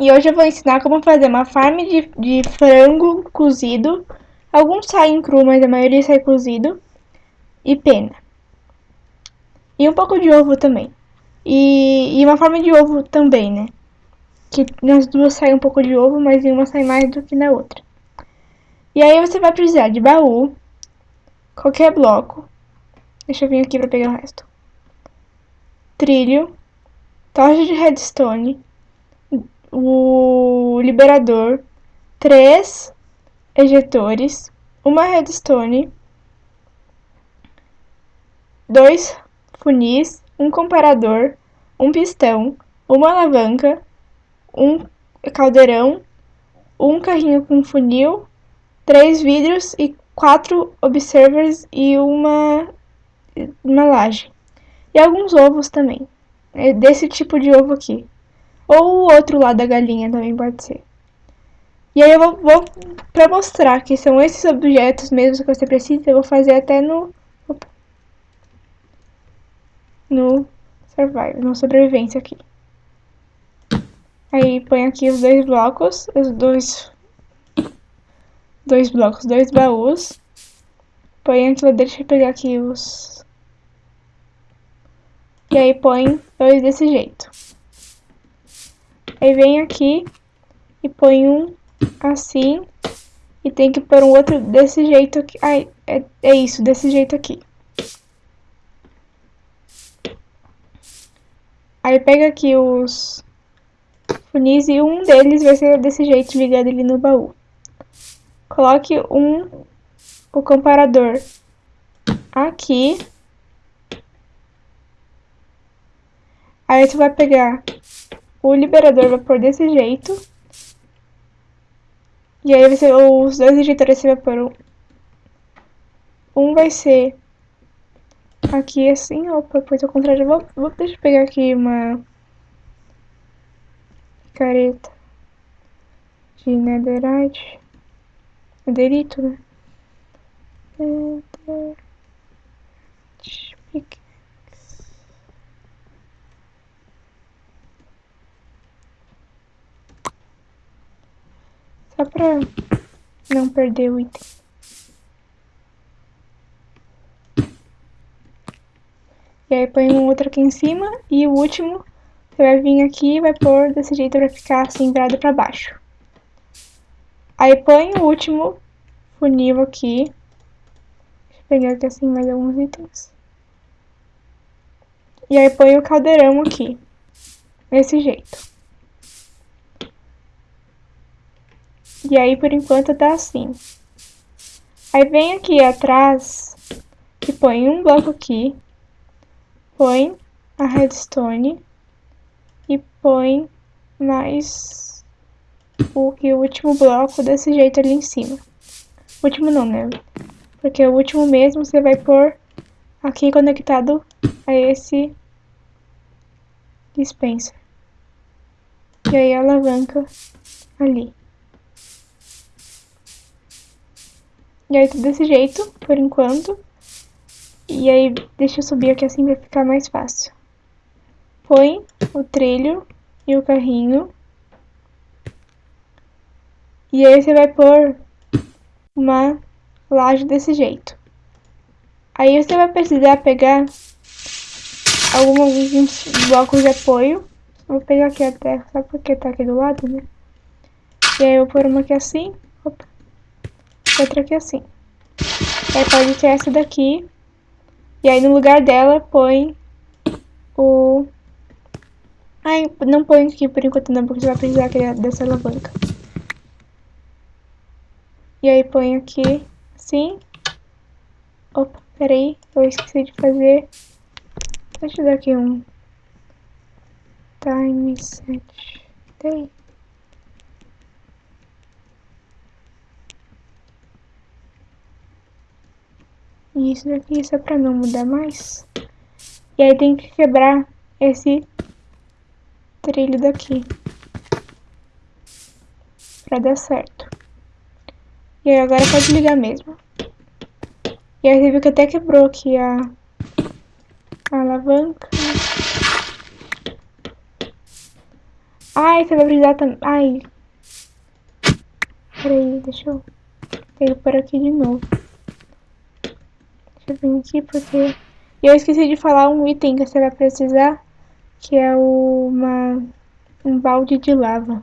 E hoje eu vou ensinar como fazer uma farm de, de frango cozido. Alguns saem cru, mas a maioria sai cozido. E pena. E um pouco de ovo também. E, e uma forma de ovo também, né? Que nas duas sai um pouco de ovo, mas em uma sai mais do que na outra. E aí você vai precisar de baú, qualquer bloco. Deixa eu vir aqui para pegar o resto. Trilho, tocha de redstone, o liberador, três ejetores, uma redstone, dois funis, um comparador, um pistão, uma alavanca, um caldeirão, um carrinho com funil, três vidros e quatro observers e uma, uma laje. E alguns ovos também, é desse tipo de ovo aqui. Ou o outro lado da galinha também pode ser. E aí eu vou, vou pra mostrar que são esses objetos mesmo que você precisa, eu vou fazer até no... No survival, no sobrevivência aqui. Aí põe aqui os dois blocos, os dois... Dois blocos, dois baús. Põe aqui, deixa eu pegar aqui os... E aí põe dois desse jeito. Aí vem aqui e põe um assim. E tem que pôr um outro desse jeito aqui. Ai, é, é isso, desse jeito aqui. Aí pega aqui os funis e um deles vai ser desse jeito ligado ali no baú. Coloque um, o comparador aqui. Aí você vai pegar o liberador vai pôr desse jeito. E aí os dois injetores vai pôr um, um vai ser aqui assim, opa, depois ao contrário, vou, vou, deixa eu pegar aqui uma careta de netherite, netherito, né? Só pra não perder o item. E aí põe um outro aqui em cima e o último você vai vir aqui e vai pôr desse jeito pra ficar assim virado pra baixo. Aí põe o último funil aqui. Deixa eu pegar aqui assim mais alguns itens. E aí põe o caldeirão aqui. Desse jeito. E aí, por enquanto, tá assim. Aí vem aqui atrás e põe um bloco aqui. Põe a redstone. E põe mais o, que o último bloco desse jeito ali em cima. Último não, né? Porque o último mesmo você vai pôr aqui conectado a esse dispenser. E aí a alavanca ali. E aí tudo desse jeito, por enquanto. E aí deixa eu subir aqui assim pra ficar mais fácil. Põe o trilho e o carrinho. E aí você vai pôr uma laje desse jeito. Aí você vai precisar pegar alguns blocos de apoio. Vou pegar aqui até, só porque tá aqui do lado, né? E aí eu vou pôr uma aqui assim. Opa outra aqui assim. Aí pode ter essa daqui. E aí no lugar dela põe o... Ai, não põe aqui por enquanto não, porque você vai precisar dessa alavanca. E aí põe aqui, assim. Opa, peraí, eu esqueci de fazer. Deixa eu dar aqui um time set. Tem. E isso daqui só pra não mudar mais. E aí tem que quebrar esse trilho daqui. Pra dar certo. E aí agora pode ligar mesmo. E aí você viu que até quebrou aqui a, a alavanca. Ai, você vai precisar também. Ai. Peraí, deixa eu. Tenho por aqui de novo. Eu vir aqui porque. Eu esqueci de falar um item que você vai precisar. Que é uma. Um balde de lava.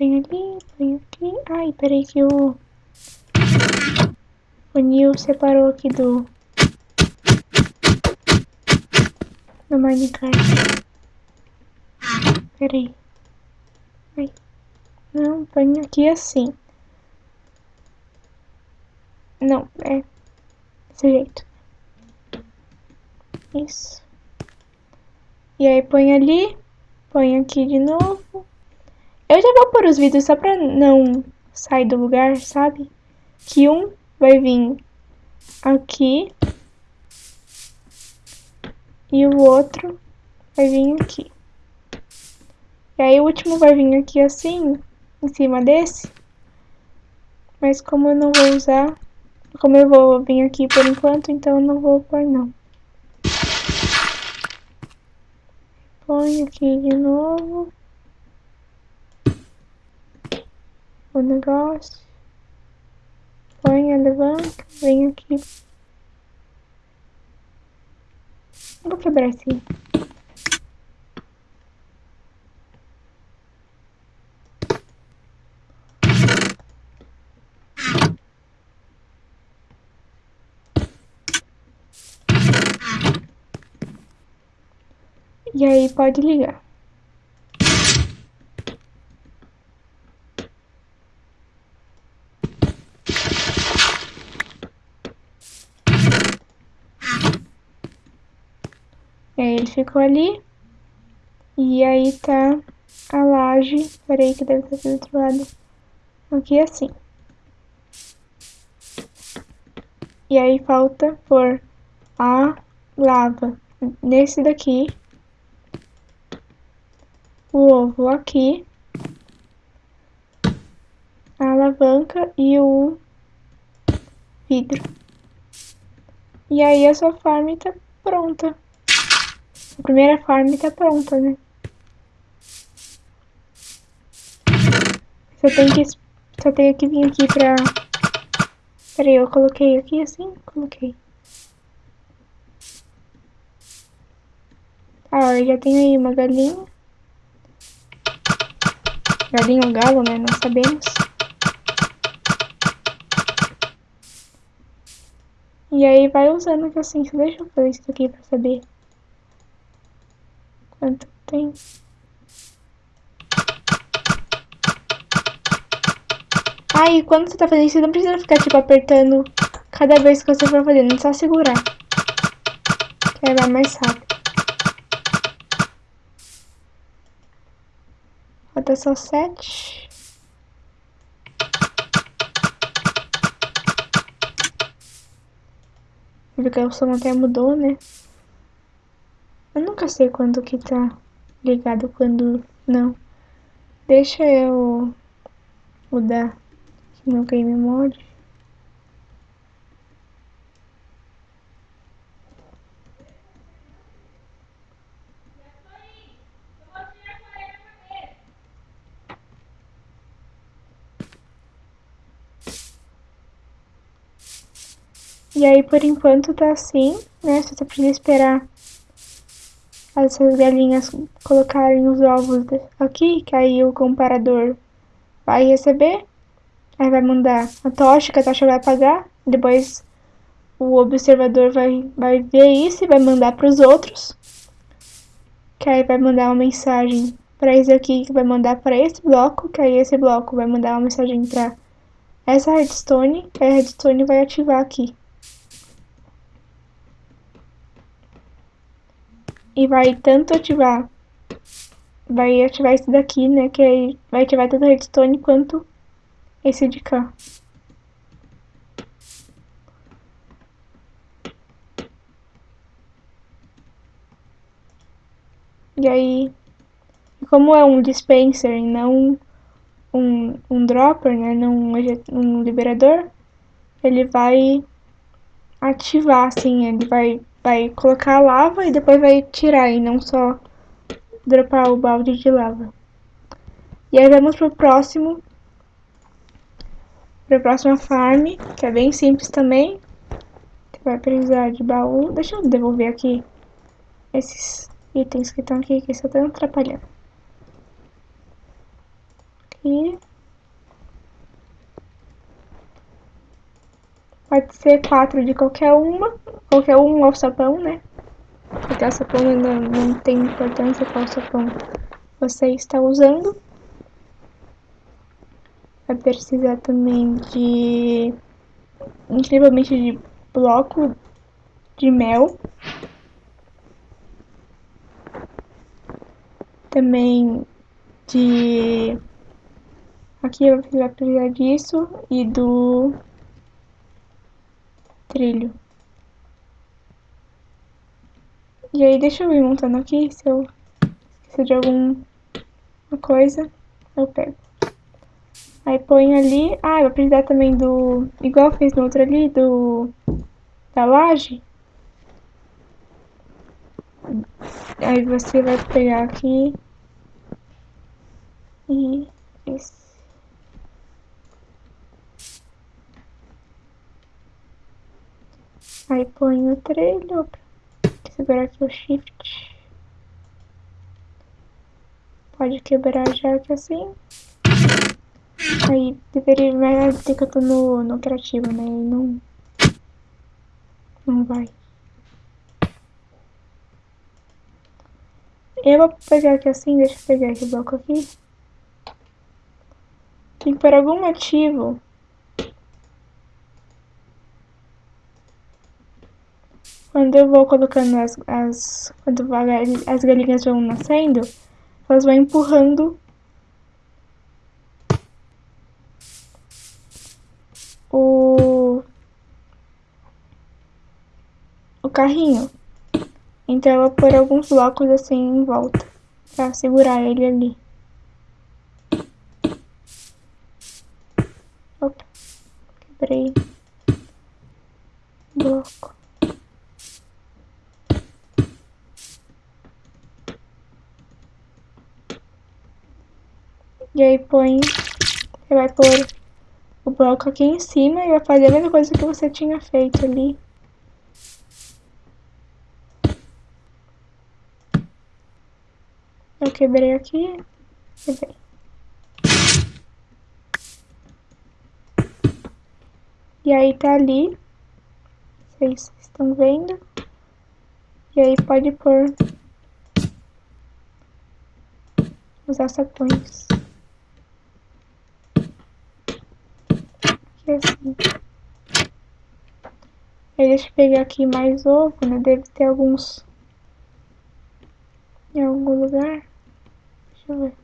Põe ali, põe aqui. Ai, peraí que o... O Nil separou aqui do... Do Minecraft. Peraí. Ai. Não, põe aqui assim. Não, é desse jeito. Isso. E aí põe ali, põe aqui de novo. Eu já vou pôr os vídeos só pra não sair do lugar, sabe? Que um vai vir aqui. E o outro vai vir aqui. E aí o último vai vir aqui assim, em cima desse. Mas como eu não vou usar, como eu vou vir aqui por enquanto, então eu não vou pôr não. Põe aqui de novo. O negócio, põe, levanta, vem aqui. Vou quebrar assim. E aí pode ligar. Ficou ali. E aí tá a laje. Peraí que deve estar do outro lado. Aqui assim. E aí falta por a lava nesse daqui. O ovo aqui. A alavanca e o vidro. E aí a sua farm tá pronta. A primeira farm tá pronta, né? Só tem que, só tenho que vir aqui pra... Peraí, eu coloquei aqui assim? Coloquei. Ah, eu já tenho aí uma galinha. Galinha ou galo, né? Não sabemos. E aí vai usando assim, deixa eu fazer isso aqui pra saber. Quanto tem? Aí, quando você tá fazendo isso, não precisa ficar, tipo, apertando cada vez que você for fazendo. É só segurar. Que vai mais rápido. Falta só sete. Porque o som até mudou, né? Nunca sei quando que tá ligado, quando não. Deixa eu mudar no Game Mode. E aí, por enquanto, tá assim, né? Você precisa esperar essas galinhas colocarem os ovos aqui, que aí o comparador vai receber, aí vai mandar a tocha, que a tocha vai apagar, depois o observador vai, vai ver isso e vai mandar para os outros, que aí vai mandar uma mensagem para esse aqui, que vai mandar para esse bloco, que aí esse bloco vai mandar uma mensagem para essa redstone, que a redstone vai ativar aqui. e vai tanto ativar, vai ativar esse daqui, né, que vai ativar tanto redstone quanto esse de cá. E aí, como é um dispenser e não um, um dropper, né, não um liberador, ele vai ativar, assim, ele vai vai colocar a lava e depois vai tirar, e não só dropar o balde de lava. E aí vamos pro próximo, pra próxima farm, que é bem simples também. Você vai precisar de baú. Deixa eu devolver aqui esses itens que estão aqui, que estão atrapalhando. Aqui. Pode ser quatro de qualquer uma, qualquer um alçapão, né? Porque alçapão não, não tem importância qual alçapão você está usando. Vai precisar também de incrivelmente de bloco de mel. Também de aqui vai precisar disso e do trilho. E aí deixa eu ir montando aqui, se eu esquecer de alguma coisa, eu pego. Aí põe ali, ah, vai precisar também do, igual fez no outro ali, do, da laje. Aí você vai pegar aqui e esse. Aí põe o trilho, segurar aqui o shift. Pode quebrar já que assim. Aí deveria vai ter que eu tô no, no criativo, né? E não. Não vai. Eu vou pegar aqui assim, deixa eu pegar esse bloco aqui. Que por algum motivo Quando eu vou colocando as, as quando as galinhas vão nascendo, elas vão empurrando o o carrinho. Então eu vou pôr alguns blocos assim em volta para segurar ele ali. Opa, quebrei bloco. E aí põe, você vai pôr o bloco aqui em cima e vai fazer a mesma coisa que você tinha feito ali. Eu quebrei aqui, quebrei. E aí tá ali, vocês estão vendo. E aí pode pôr os açapões. Assim. Aí deixa eu pegar aqui mais ovo, né? Deve ter alguns em algum lugar. Deixa eu ver.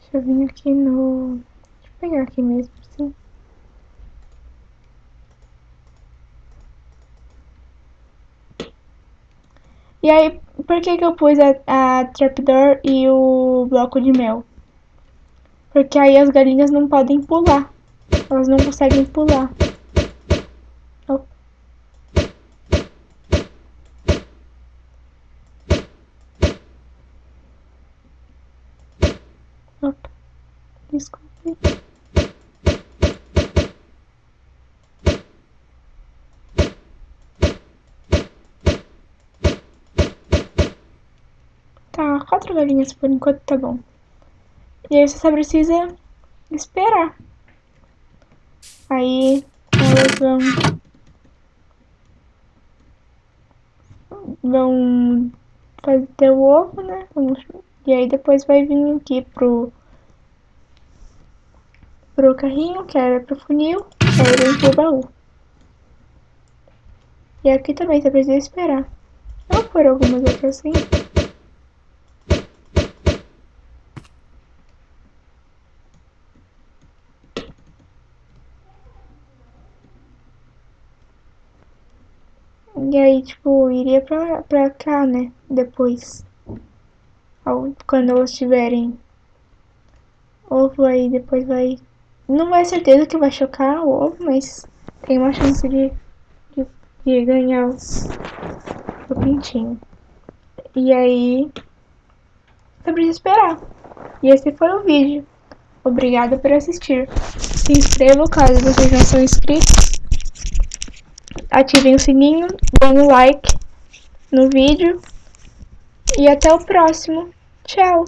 Deixa eu vir aqui no... Deixa eu pegar aqui mesmo, assim. E aí, por que que eu pus a, a trapdoor e o bloco de mel? Porque aí as galinhas não podem pular. Elas não conseguem pular. Opa. Opa. Desculpe. Quatro galinhas por enquanto tá bom. E aí você só precisa esperar. Aí elas vão... Vão fazer o ovo, né? E aí depois vai vir aqui pro... Pro carrinho, que era pro funil. Aí vem pro baú. E aqui também você precisa esperar. Eu vou pôr algumas aqui assim. E aí, tipo, iria pra, pra cá, né? Depois. Quando elas tiverem ovo aí, depois vai... Não vai certeza que vai chocar o ovo, mas tem uma chance de, de, de ganhar o, o pintinho. E aí, você precisa esperar. E esse foi o vídeo. Obrigada por assistir. Se inscrevam caso vocês não são inscritos. Ativem o sininho, deem um like no vídeo. E até o próximo. Tchau!